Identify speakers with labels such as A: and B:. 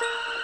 A: you